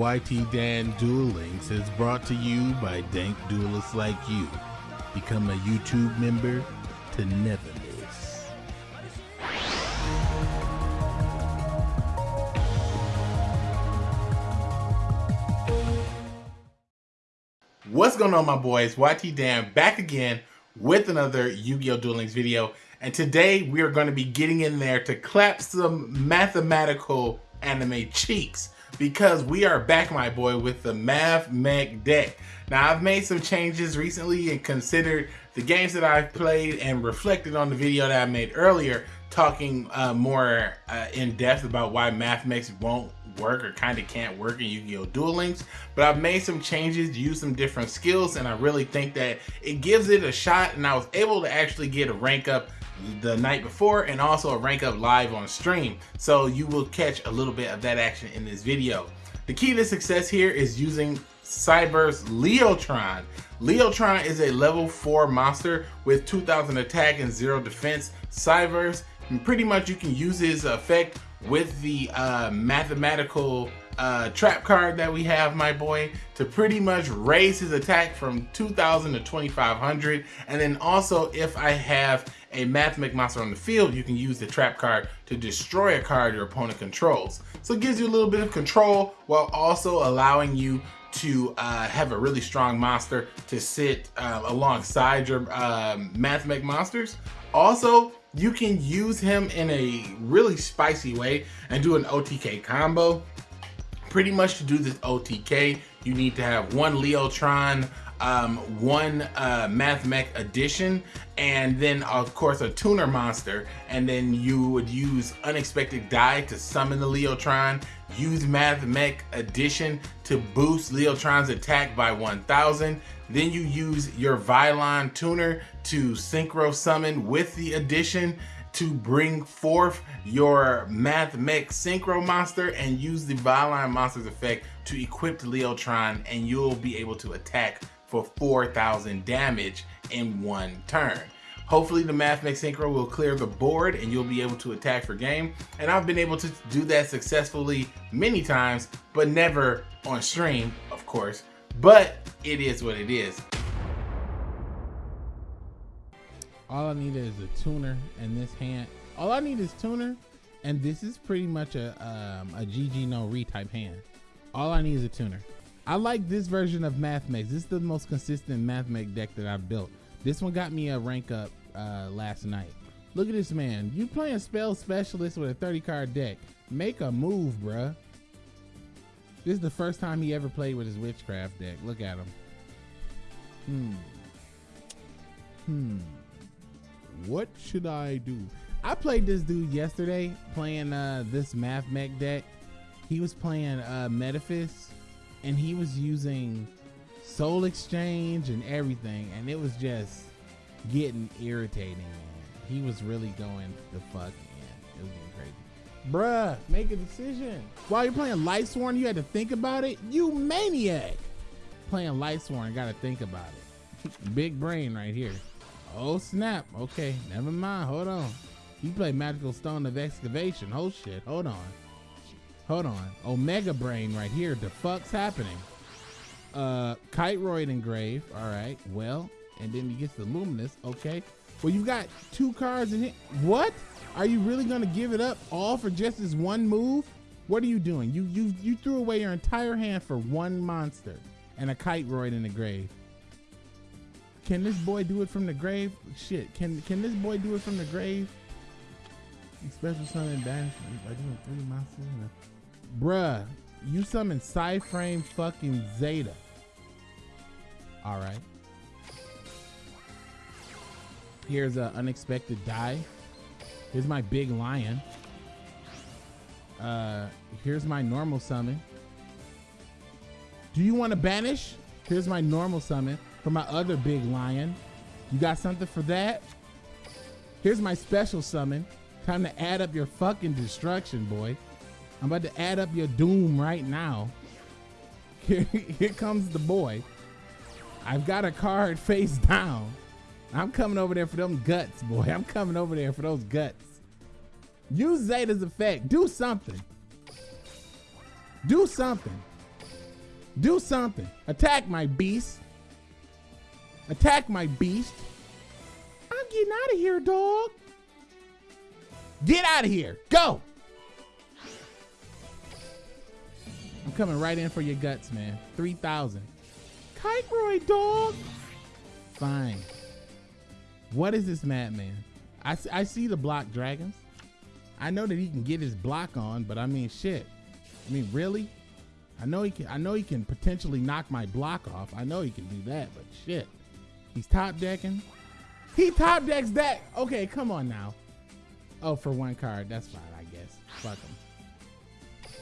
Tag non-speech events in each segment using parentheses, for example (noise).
YT Dan Duel Links is brought to you by dank duelists like you. Become a YouTube member to never miss. What's going on, my boys? YT Dan back again with another Yu-Gi-Oh! Duel Links video. And today we are going to be getting in there to clap some mathematical anime cheeks because we are back, my boy, with the Math Mech deck. Now, I've made some changes recently and considered the games that I've played and reflected on the video that I made earlier, talking uh, more uh, in depth about why Math Mechs won't work or kind of can't work in Yu-Gi-Oh! Duel Links. But I've made some changes, used some different skills, and I really think that it gives it a shot. And I was able to actually get a rank up the night before and also a rank up live on stream. So you will catch a little bit of that action in this video. The key to success here is using Cyber's Leotron. Leotron is a level 4 monster with 2000 attack and 0 defense. Cyber's, pretty much you can use his effect with the uh, mathematical uh, trap card that we have, my boy, to pretty much raise his attack from 2,000 to 2,500. And then also, if I have a Mathmech monster on the field, you can use the trap card to destroy a card your opponent controls. So it gives you a little bit of control while also allowing you to uh, have a really strong monster to sit uh, alongside your um, Mathmech monsters. Also, you can use him in a really spicy way and do an OTK combo. Pretty much to do this OTK, you need to have one Leotron, um, one uh, Mathmech addition, and then of course a tuner monster. And then you would use Unexpected Dai to summon the Leotron, use Mathmech addition to boost Leotron's attack by 1000. Then you use your Vylon tuner to synchro summon with the addition to bring forth your math mech Synchro monster and use the Vylon monster's effect to equip the Leotron and you'll be able to attack for 4,000 damage in one turn. Hopefully the Mathmech Synchro will clear the board and you'll be able to attack for game. And I've been able to do that successfully many times, but never on stream, of course. But it is what it is. All I need is a tuner and this hand. All I need is tuner, and this is pretty much a um, a GG no re type hand. All I need is a tuner. I like this version of Mathmech. This is the most consistent Mathmech deck that I've built. This one got me a rank up uh, last night. Look at this man. You playing spell specialist with a 30 card deck. Make a move, bruh. This is the first time he ever played with his witchcraft deck. Look at him. Hmm. Hmm. What should I do? I played this dude yesterday playing uh, this Mathmech deck. He was playing uh, Metaphys and he was using Soul Exchange and everything, and it was just getting irritating. Man. He was really going the fuck in. It was getting crazy. Bruh, make a decision. While you're playing Lightsworn, you had to think about it? You maniac! Playing Lightsworn, gotta think about it. (laughs) Big brain right here. Oh snap. Okay, never mind. Hold on. You play Magical Stone of Excavation. Oh shit. Hold on. Hold on. Omega Brain right here. The fuck's happening? Uh, Kiteroid Engrave. All right. Well, and then he gets the Luminous. Okay. Well, you've got two cards in it. What? Are you really gonna give it up all for just this one move? What are you doing? You you you threw away your entire hand for one monster and a Kiteroid in the grave. Can this boy do it from the grave? Shit. Can can this boy do it from the grave? Special summon banish by doing three monsters. Bruh, you summon Psyframe fucking Zeta. Alright. Here's an Unexpected Dai. Here's my big lion. Uh, here's my normal summon. Do you want to banish? Here's my normal summon for my other big lion. You got something for that? Here's my special summon. Time to add up your fucking destruction, boy. I'm about to add up your doom right now. (laughs) Here, comes the boy. I've got a card (laughs) face down. I'm coming over there for them guts, boy. I'm coming over there for those guts. Use Zeta's effect. Do something. Do something. Do something. Attack my beast. Attack my beast. I'm getting out of here, dog. Get out of here. Go. I'm coming right in for your guts, man. 3,000. Kiteroid, dog. Fine. What is this madman? I, I see the block dragons. I know that he can get his block on, but I mean, shit. I mean, really? I know he can. I know he can potentially knock my block off. I know he can do that, but shit, he's top decking. He top decks that. Okay, come on now. Oh, for one card, that's fine, I guess. Fuck him.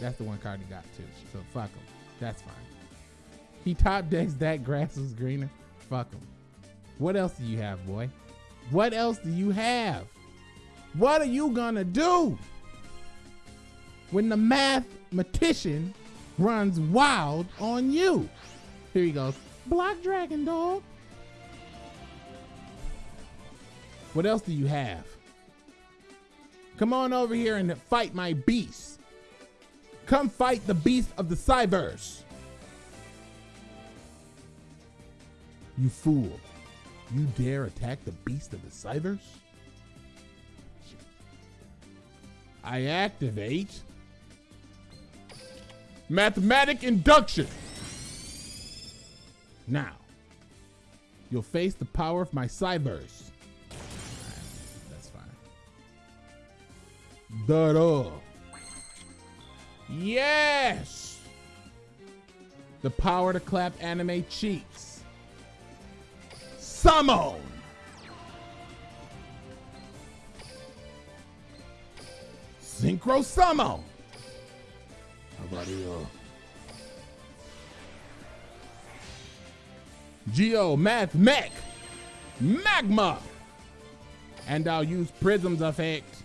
That's the one card he got too. So fuck him. That's fine. He top decks that grass is greener. Fuck him. What else do you have, boy? What else do you have? What are you gonna do when the mathematician runs wild on you? Here he goes. Block dragon dog. What else do you have? Come on over here and fight my beast. Come fight the beast of the Cyberse. You fool. You dare attack the beast of the Cyberse? I activate mathematic induction. Now, you'll face the power of my Cyberse. That's fine. Da Yes! The power to clap anime cheeks. Summon! Synchro Summon! How about you? Geo Math Mech Magma! And I'll use Prism's effect.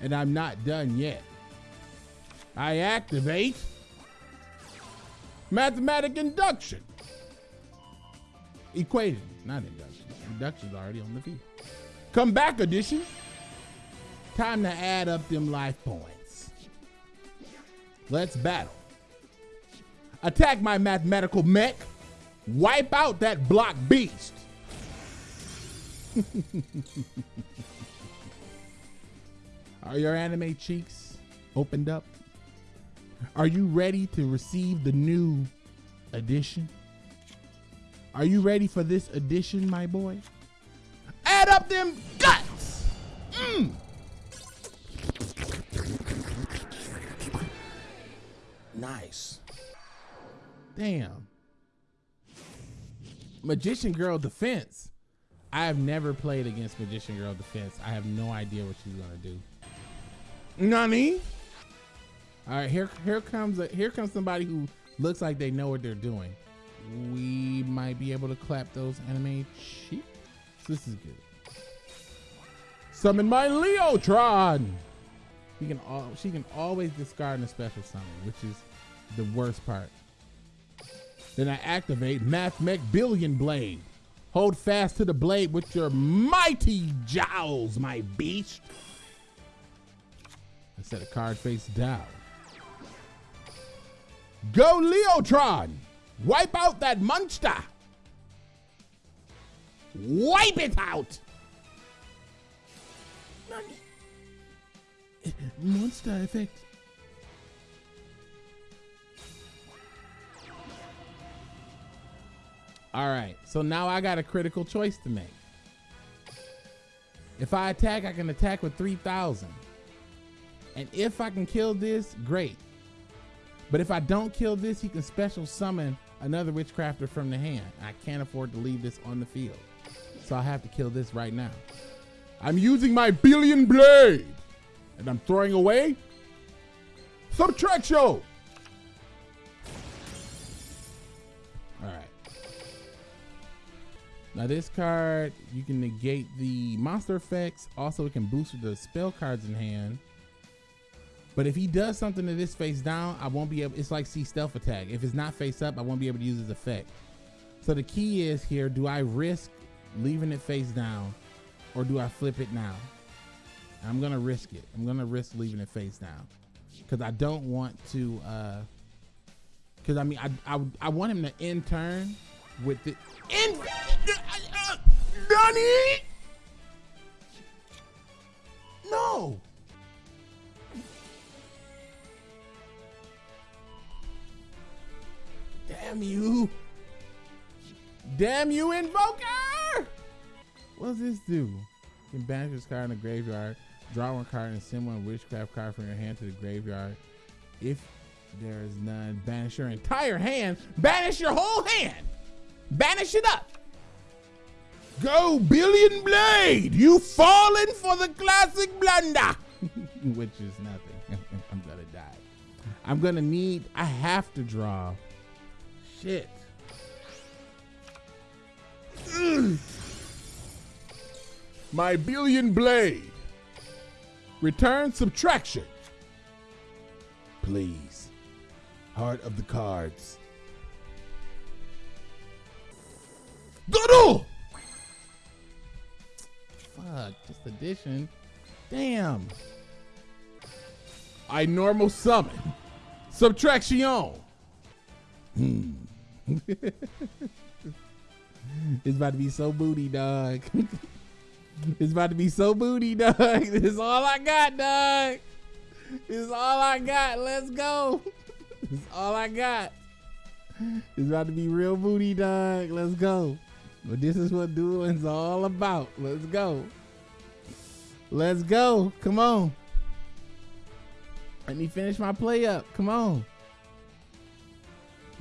And I'm not done yet. I activate mathematic induction. Equation, not induction. Induction's already on the field. Come back addition. Time to add up them life points. Let's battle. Attack my mathematical mech. Wipe out that block beast. (laughs) Are your anime cheeks opened up? Are you ready to receive the new edition? Are you ready for this edition, my boy? Add up them guts! Mm. Nice. Damn. Magician Girl Defense. I have never played against Magician Girl Defense. I have no idea what she's gonna do. Nani? All right, here here comes a, here comes somebody who looks like they know what they're doing. We might be able to clap those anime cheeks. This is good. Summon my Leotron. He can all she can always discard a special summon, which is the worst part. Then I activate Math Mech Billion Blade. Hold fast to the blade with your mighty jowls, my beast. I set a card face down. Go Leotron! Wipe out that monster! Wipe it out! Monster effect. All right, so now I got a critical choice to make. If I attack, I can attack with 3,000. And if I can kill this, great. But if I don't kill this, he can special summon another witchcrafter from the hand. I can't afford to leave this on the field. So I have to kill this right now. I'm using my billion blade. And I'm throwing away subtraction. All right. Now this card, you can negate the monster effects. Also, it can boost the spell cards in hand. But if he does something to this face down, I won't be able, it's like see stealth attack. If it's not face up, I won't be able to use his effect. So the key is here, do I risk leaving it face down or do I flip it now? I'm gonna risk it. I'm gonna risk leaving it face down. because I don't want to. Because uh, I mean, I, I I want him to intern with the in. Uh, (laughs) Donnie. No. Damn you. Damn you, Invoker! What does this do? You can banish this card in the graveyard. Draw one card and send one witchcraft card from your hand to the graveyard. If there is none, banish your entire hand. Banish your whole hand. Banish it up. Go, Billion Blade! You've fallen for the classic blunder! (laughs) Which is nothing. (laughs) I'm gonna die. I'm gonna need, I have to draw. Shit. My Billion Blade. Return subtraction. Please. Heart of the cards. Doodle! Fuck, just addition. Damn. I normal summon. Subtraction. Hmm. (laughs) it's about to be so booty, dog. (laughs) it's about to be so booty, dog. (laughs) This is all I got, dog. This is all I got. Let's go. This is all I got. It's about to be real booty, dog. Let's go. But this is what dueling's all about. Let's go. Let's go. Come on. Let me finish my play up. Come on.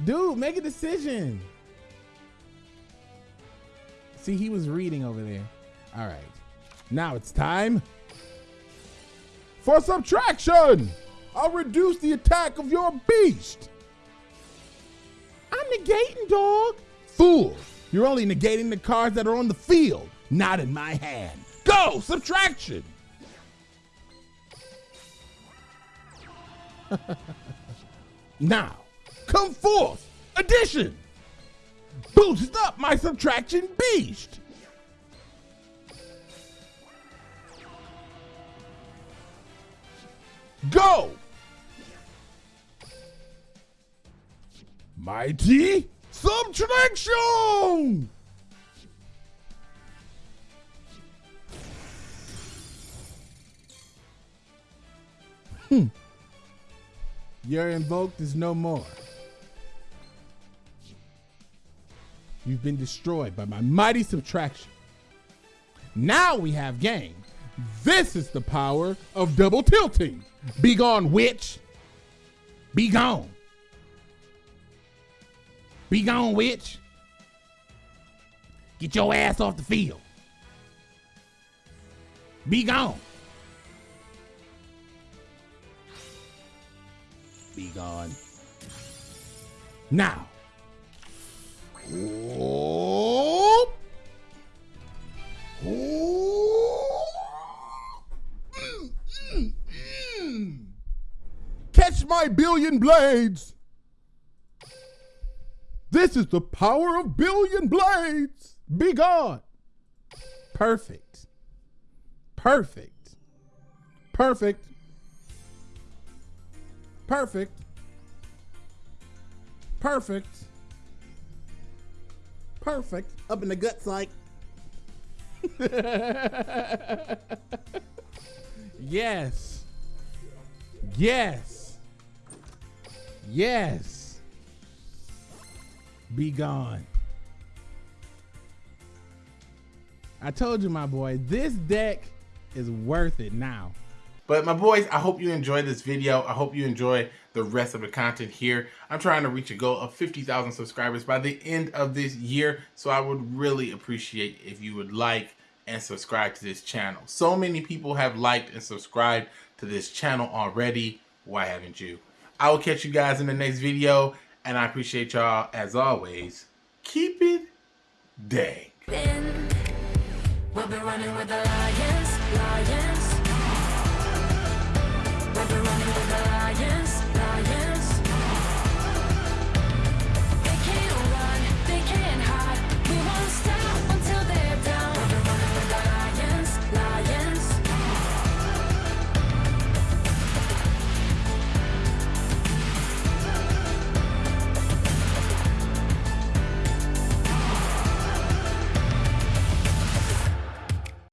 Dude, make a decision. See, he was reading over there. All right. Now it's time for subtraction. I'll reduce the attack of your beast. I'm negating, dog. Fool. You're only negating the cards that are on the field, not in my hand. Go! Subtraction! (laughs) now, come forth! Addition! Boost up my subtraction beast! Go! Mighty Subtraction! Hmm. Your invoked is no more. You've been destroyed by my mighty subtraction. Now we have game. This is the power of double tilting. Be gone, witch. Be gone. Be gone, witch. Get your ass off the field. Be gone. Be gone. Now. Catch my billion blades. This is the power of billion blades. Be gone. Perfect. Perfect. Perfect. Perfect. Perfect. Perfect. Up in the guts like. (laughs) yes. Yes. Yes. Be gone. I told you, my boy, this deck is worth it now. But my boys, I hope you enjoyed this video. I hope you enjoy the rest of the content here. I'm trying to reach a goal of 50,000 subscribers by the end of this year. So I would really appreciate if you would like and subscribe to this channel. So many people have liked and subscribed to this channel already. Why haven't you? I will catch you guys in the next video. And I appreciate y'all, as always. Keep it dang.